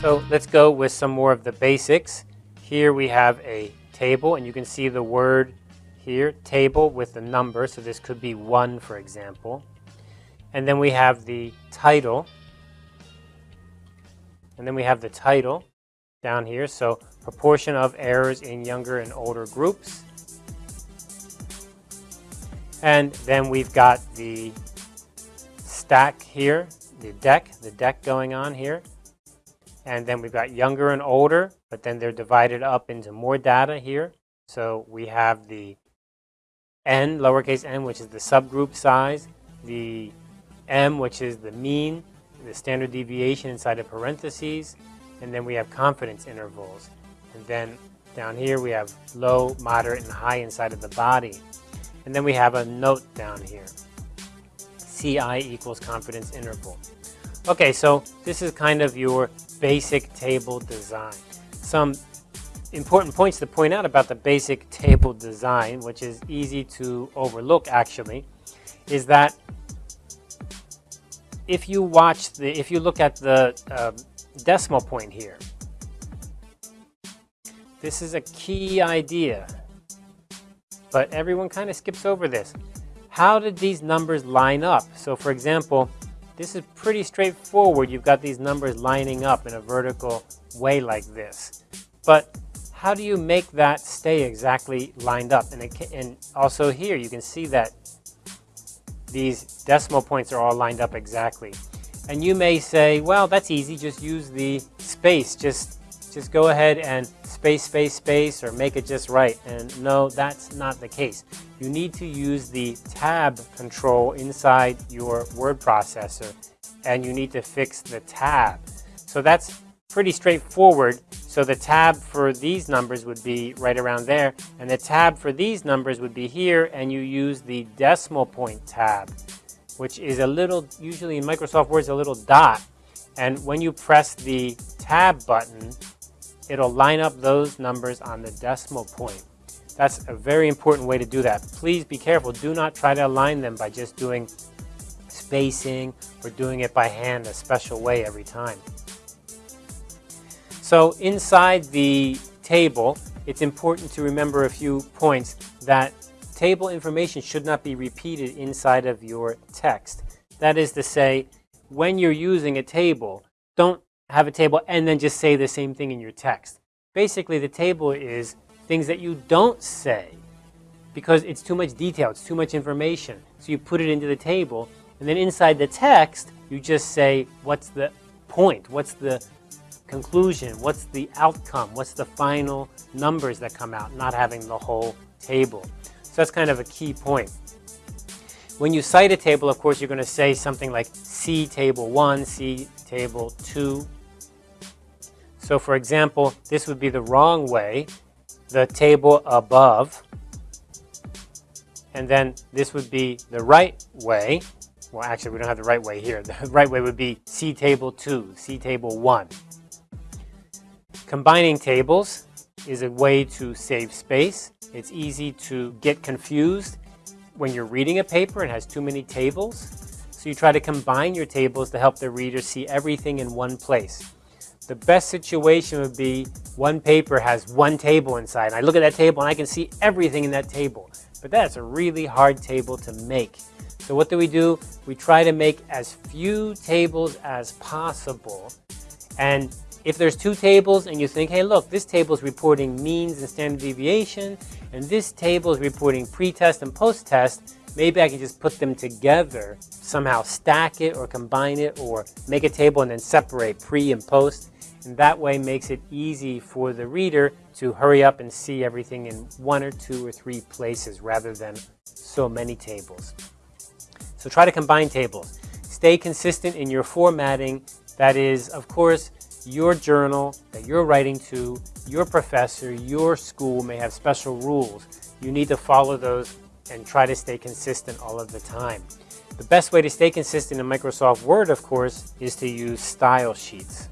So let's go with some more of the basics. Here we have a table and you can see the word here, table with the number. So this could be one, for example. And then we have the title. And then we have the title down here. So proportion of errors in younger and older groups. And then we've got the stack here, the deck, the deck going on here. And then we've got younger and older, but then they're divided up into more data here. So we have the n, lowercase n, which is the subgroup size, the m, which is the mean, the standard deviation inside of parentheses, and then we have confidence intervals. And then down here we have low, moderate, and high inside of the body. And then we have a note down here. CI equals confidence interval. Okay, so this is kind of your basic table design. Some important points to point out about the basic table design, which is easy to overlook actually, is that if you watch the, if you look at the uh, decimal point here, this is a key idea, but everyone kind of skips over this. How did these numbers line up? So for example, this is pretty straightforward. You've got these numbers lining up in a vertical way like this. But how do you make that stay exactly lined up? And, it, and also here, you can see that these decimal points are all lined up exactly. And you may say, well, that's easy. Just use the space. Just, just go ahead and space, space, space, or make it just right. And no, that's not the case you need to use the tab control inside your word processor and you need to fix the tab. So that's pretty straightforward. So the tab for these numbers would be right around there and the tab for these numbers would be here and you use the decimal point tab which is a little, usually in Microsoft Word, a little dot. And when you press the tab button, it'll line up those numbers on the decimal point. That's a very important way to do that. Please be careful. Do not try to align them by just doing spacing or doing it by hand a special way every time. So inside the table, it's important to remember a few points that table information should not be repeated inside of your text. That is to say, when you're using a table, don't have a table and then just say the same thing in your text. Basically, the table is things that you don't say because it's too much detail, it's too much information. So you put it into the table, and then inside the text, you just say, what's the point? What's the conclusion? What's the outcome? What's the final numbers that come out, not having the whole table. So that's kind of a key point. When you cite a table, of course, you're going to say something like see table 1, see table 2. So for example, this would be the wrong way the table above. And then this would be the right way. Well, actually, we don't have the right way here. The right way would be see table 2, see table 1. Combining tables is a way to save space. It's easy to get confused when you're reading a paper and has too many tables. So you try to combine your tables to help the reader see everything in one place. The best situation would be one paper has one table inside. And I look at that table and I can see everything in that table. But that's a really hard table to make. So what do we do? We try to make as few tables as possible. And if there's two tables and you think, hey, look, this table is reporting means and standard deviation, and this table is reporting pre-test and post-test, maybe I can just put them together, somehow stack it or combine it or make a table and then separate pre and post and that way makes it easy for the reader to hurry up and see everything in one or two or three places rather than so many tables. So try to combine tables. Stay consistent in your formatting. That is, of course, your journal that you're writing to, your professor, your school may have special rules. You need to follow those and try to stay consistent all of the time. The best way to stay consistent in Microsoft Word, of course, is to use style sheets.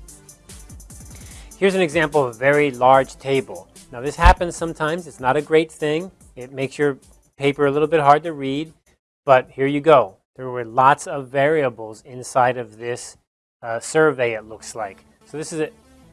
Here's an example of a very large table. Now this happens sometimes. It's not a great thing. It makes your paper a little bit hard to read. But here you go. There were lots of variables inside of this uh, survey, it looks like. So this is a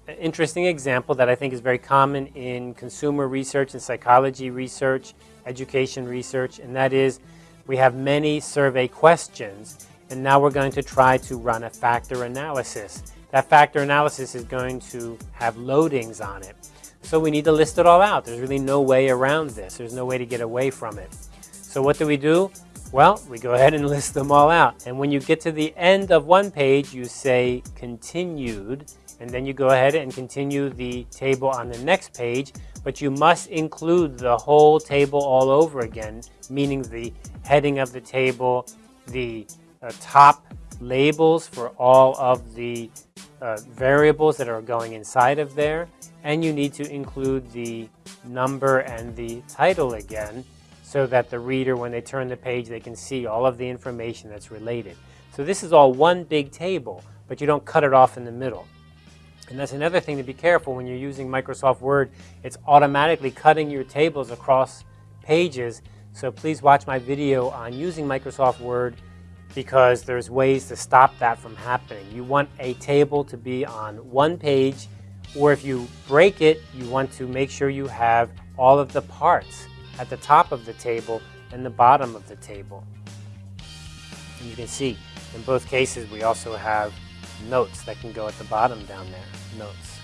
an interesting example that I think is very common in consumer research and psychology research, education research, and that is we have many survey questions, and now we're going to try to run a factor analysis. That factor analysis is going to have loadings on it. So we need to list it all out. There's really no way around this. There's no way to get away from it. So what do we do? Well, we go ahead and list them all out. And when you get to the end of one page, you say continued, and then you go ahead and continue the table on the next page, but you must include the whole table all over again, meaning the heading of the table, the uh, top labels for all of the uh, variables that are going inside of there, and you need to include the number and the title again so that the reader, when they turn the page, they can see all of the information that's related. So this is all one big table, but you don't cut it off in the middle. And that's another thing to be careful when you're using Microsoft Word. It's automatically cutting your tables across pages. So please watch my video on using Microsoft Word because there's ways to stop that from happening. You want a table to be on one page, or if you break it, you want to make sure you have all of the parts at the top of the table and the bottom of the table. And you can see in both cases we also have notes that can go at the bottom down there, notes.